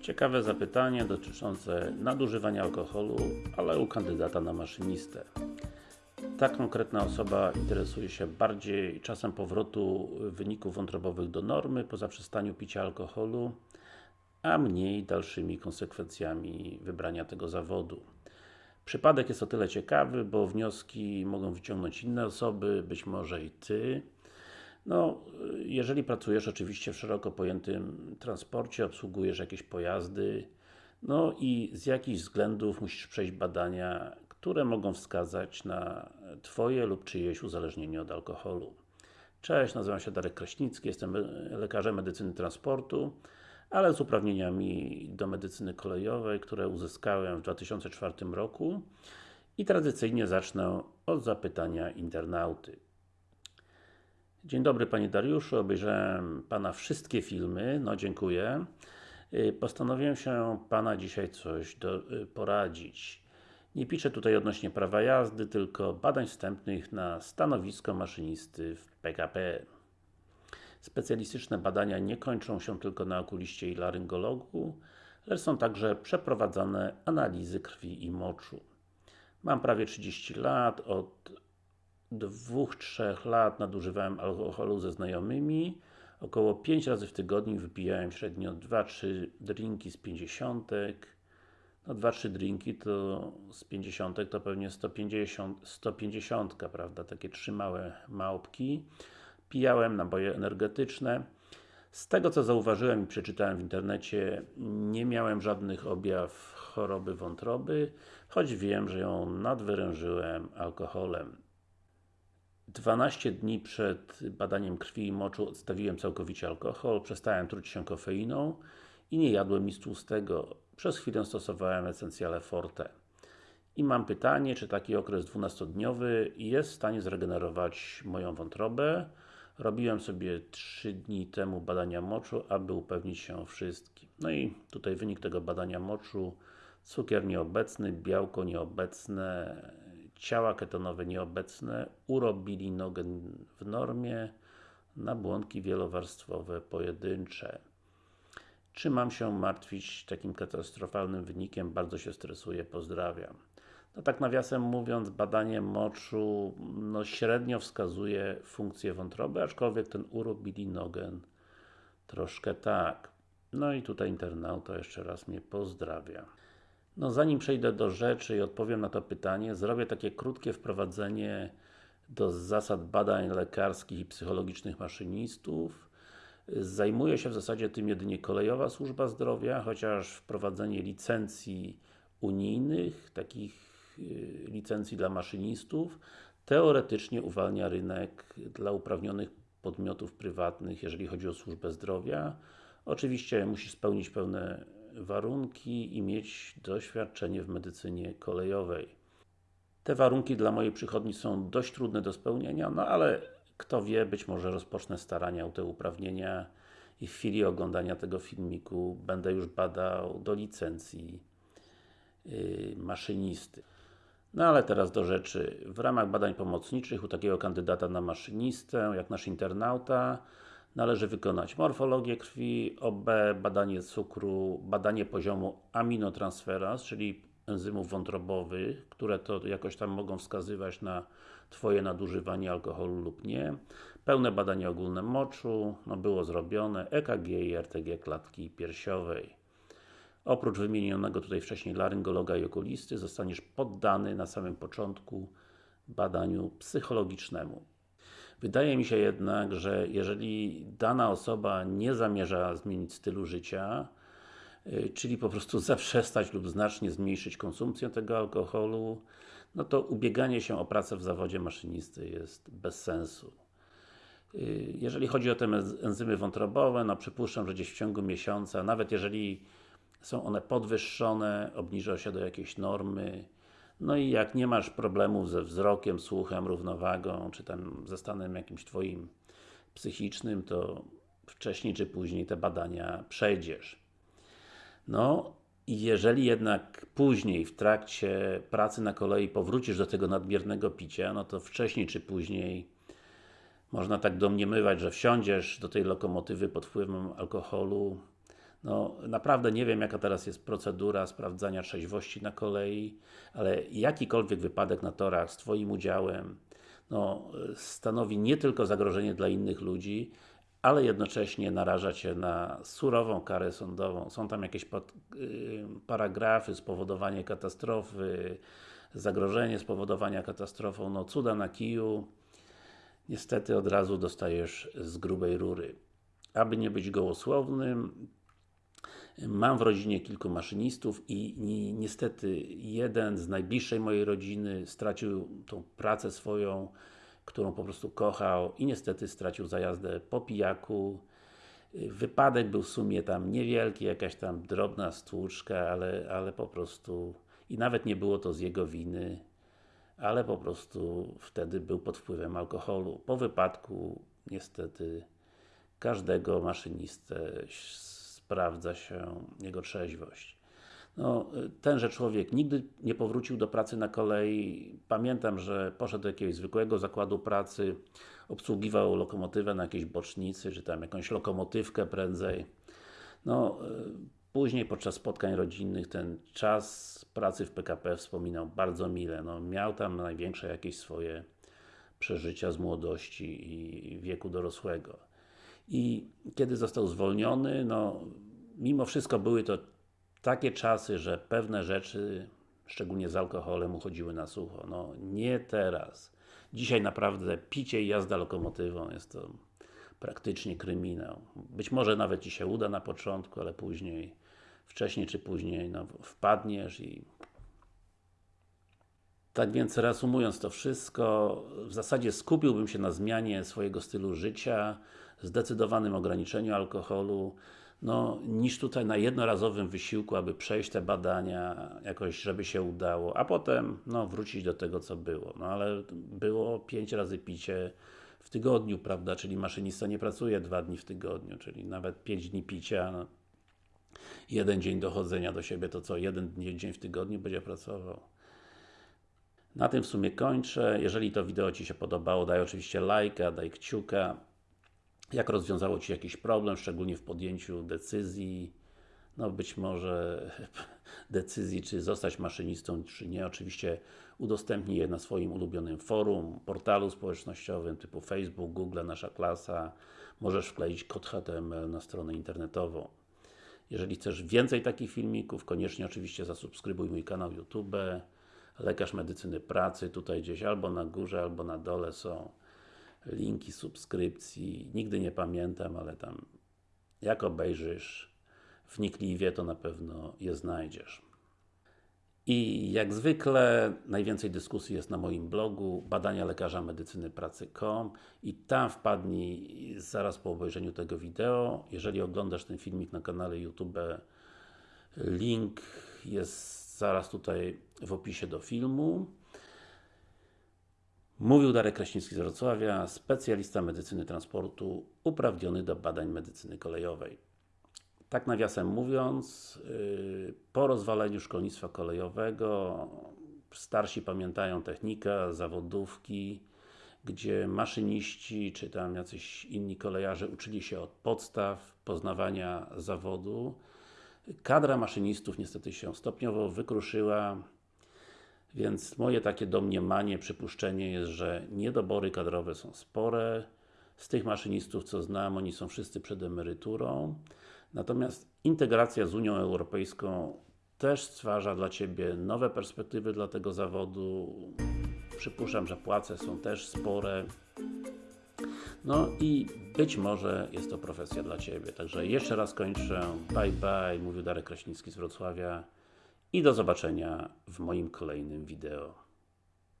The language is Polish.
Ciekawe zapytanie dotyczące nadużywania alkoholu, ale u kandydata na maszynistę. Ta konkretna osoba interesuje się bardziej czasem powrotu wyników wątrobowych do normy po zaprzestaniu picia alkoholu, a mniej dalszymi konsekwencjami wybrania tego zawodu. Przypadek jest o tyle ciekawy, bo wnioski mogą wyciągnąć inne osoby, być może i Ty. No, jeżeli pracujesz oczywiście w szeroko pojętym transporcie, obsługujesz jakieś pojazdy, no i z jakichś względów musisz przejść badania, które mogą wskazać na Twoje lub czyjeś uzależnienie od alkoholu. Cześć, nazywam się Darek Kraśnicki, jestem lekarzem medycyny transportu, ale z uprawnieniami do medycyny kolejowej, które uzyskałem w 2004 roku i tradycyjnie zacznę od zapytania internauty. Dzień dobry Panie Dariuszu, obejrzałem Pana wszystkie filmy, no dziękuję. Y, postanowiłem się Pana dzisiaj coś do, y, poradzić. Nie piszę tutaj odnośnie prawa jazdy, tylko badań wstępnych na stanowisko maszynisty w PKP. Specjalistyczne badania nie kończą się tylko na okuliście i laryngologu, lecz są także przeprowadzane analizy krwi i moczu. Mam prawie 30 lat, od 2-3 lat nadużywałem alkoholu ze znajomymi. Około 5 razy w tygodniu wypijałem średnio 2-3 drinki z 50. No 2-3 drinki to z 50 to pewnie 150, 150 prawda? Takie trzy małe małpki. Pijałem naboje energetyczne. Z tego co zauważyłem i przeczytałem w internecie, nie miałem żadnych objaw choroby wątroby, choć wiem, że ją nadwyrężyłem alkoholem. 12 dni przed badaniem krwi i moczu odstawiłem całkowicie alkohol, przestałem truć się kofeiną i nie jadłem nic tłustego. Przez chwilę stosowałem esencjale forte. I mam pytanie, czy taki okres 12-dniowy jest w stanie zregenerować moją wątrobę? Robiłem sobie 3 dni temu badania moczu, aby upewnić się wszystkim. No i tutaj wynik tego badania moczu cukier nieobecny, białko nieobecne, ciała ketonowe nieobecne, urobilinogen w normie, nabłonki wielowarstwowe pojedyncze. Czy mam się martwić takim katastrofalnym wynikiem? Bardzo się stresuję, pozdrawiam. No tak nawiasem mówiąc, badanie moczu no średnio wskazuje funkcję wątroby, aczkolwiek ten urobilinogen troszkę tak. No i tutaj internauta jeszcze raz mnie pozdrawia. No zanim przejdę do rzeczy i odpowiem na to pytanie, zrobię takie krótkie wprowadzenie do zasad badań lekarskich i psychologicznych maszynistów. Zajmuje się w zasadzie tym jedynie Kolejowa Służba Zdrowia, chociaż wprowadzenie licencji unijnych, takich y, licencji dla maszynistów, teoretycznie uwalnia rynek dla uprawnionych podmiotów prywatnych, jeżeli chodzi o służbę zdrowia. Oczywiście musi spełnić pewne warunki i mieć doświadczenie w medycynie kolejowej. Te warunki dla mojej przychodni są dość trudne do spełnienia, no ale kto wie, być może rozpocznę starania o te uprawnienia i w chwili oglądania tego filmiku będę już badał do licencji yy, maszynisty. No ale teraz do rzeczy. W ramach badań pomocniczych u takiego kandydata na maszynistę, jak nasz internauta, należy wykonać morfologię krwi, OB, badanie cukru, badanie poziomu aminotransferaz, czyli enzymów wątrobowych, które to jakoś tam mogą wskazywać na Twoje nadużywanie alkoholu lub nie. Pełne badanie ogólne moczu, no było zrobione, EKG i RTG klatki piersiowej. Oprócz wymienionego tutaj wcześniej laryngologa i okulisty, zostaniesz poddany na samym początku badaniu psychologicznemu. Wydaje mi się jednak, że jeżeli dana osoba nie zamierza zmienić stylu życia, y, czyli po prostu zaprzestać lub znacznie zmniejszyć konsumpcję tego alkoholu, no to ubieganie się o pracę w zawodzie maszynisty jest bez sensu. Y, jeżeli chodzi o te enzymy wątrobowe, no przypuszczam, że gdzieś w ciągu miesiąca, nawet jeżeli są one podwyższone, obniżą się do jakiejś normy, no i jak nie masz problemów ze wzrokiem, słuchem, równowagą, czy tam ze stanem jakimś Twoim psychicznym, to wcześniej czy później te badania przejdziesz. No, i jeżeli jednak później, w trakcie pracy na kolei powrócisz do tego nadmiernego picia, no to wcześniej czy później można tak domniemywać, że wsiądziesz do tej lokomotywy pod wpływem alkoholu, No, naprawdę nie wiem jaka teraz jest procedura sprawdzania trzeźwości na kolei, ale jakikolwiek wypadek na torach z Twoim udziałem no, stanowi nie tylko zagrożenie dla innych ludzi, ale jednocześnie naraża Cię na surową karę sądową. Są tam jakieś pod, yy, paragrafy, spowodowanie katastrofy, zagrożenie spowodowania katastrofą, no cuda na kiju. Niestety od razu dostajesz z grubej rury. Aby nie być gołosłownym, Mam w rodzinie kilku maszynistów i ni niestety jeden z najbliższej mojej rodziny stracił tą pracę swoją, którą po prostu kochał i niestety stracił za jazdę po pijaku. Wypadek był w sumie tam niewielki, jakaś tam drobna stłuczka, ale, ale po prostu i nawet nie było to z jego winy, ale po prostu wtedy był pod wpływem alkoholu. Po wypadku niestety każdego maszynistę sprawdza się jego trzeźwość. No, tenże człowiek nigdy nie powrócił do pracy na kolei. Pamiętam, że poszedł do jakiegoś zwykłego zakładu pracy, obsługiwał lokomotywę na jakiejś bocznicy, czy tam jakąś lokomotywkę prędzej. No, później podczas spotkań rodzinnych ten czas pracy w PKP wspominał bardzo mile. No, miał tam największe jakieś swoje przeżycia z młodości i wieku dorosłego. I kiedy został zwolniony, no mimo wszystko były to takie czasy, że pewne rzeczy, szczególnie z alkoholem, uchodziły na sucho. No nie teraz. Dzisiaj naprawdę picie i jazda lokomotywą jest to praktycznie kryminał. Być może nawet Ci się uda na początku, ale później, wcześniej czy później, no, wpadniesz i tak więc reasumując to wszystko, w zasadzie skupiłbym się na zmianie swojego stylu życia, zdecydowanym ograniczeniu alkoholu, no, niż tutaj na jednorazowym wysiłku, aby przejść te badania, jakoś, żeby się udało, a potem, no, wrócić do tego, co było. No, ale było 5 razy picie w tygodniu, prawda, czyli maszynista nie pracuje dwa dni w tygodniu, czyli nawet 5 dni picia, no, jeden dzień dochodzenia do siebie, to co, jeden dzień w tygodniu będzie pracował. Na tym w sumie kończę. Jeżeli to wideo Ci się podobało, daj oczywiście lajka, daj kciuka. Jak rozwiązało Ci jakiś problem, szczególnie w podjęciu decyzji, no być może decyzji, czy zostać maszynistą, czy nie. Oczywiście udostępnij je na swoim ulubionym forum, portalu społecznościowym typu Facebook, Google, Nasza Klasa. Możesz wkleić kod HTML na stronę internetową. Jeżeli chcesz więcej takich filmików, koniecznie oczywiście zasubskrybuj mój kanał YouTube lekarz medycyny pracy, tutaj gdzieś albo na górze, albo na dole są linki subskrypcji, nigdy nie pamiętam, ale tam jak obejrzysz wnikliwie, to na pewno je znajdziesz. I jak zwykle, najwięcej dyskusji jest na moim blogu badania lekarza medycyny pracy.com i tam wpadnij zaraz po obejrzeniu tego wideo. Jeżeli oglądasz ten filmik na kanale YouTube, link jest zaraz tutaj w opisie do filmu. Mówił Darek Kraśnicki z Wrocławia, specjalista medycyny transportu, uprawniony do badań medycyny kolejowej. Tak nawiasem mówiąc, yy, po rozwaleniu szkolnictwa kolejowego starsi pamiętają technikę, zawodówki, gdzie maszyniści, czy tam jacyś inni kolejarze uczyli się od podstaw poznawania zawodu Kadra maszynistów niestety się stopniowo wykruszyła, więc moje takie domniemanie, przypuszczenie jest, że niedobory kadrowe są spore. Z tych maszynistów, co znam, oni są wszyscy przed emeryturą. Natomiast integracja z Unią Europejską też stwarza dla Ciebie nowe perspektywy dla tego zawodu. Przypuszczam, że płace są też spore. No i być może jest to profesja dla Ciebie. Także jeszcze raz kończę. Bye bye, mówił Darek Kraśnicki z Wrocławia i do zobaczenia w moim kolejnym wideo.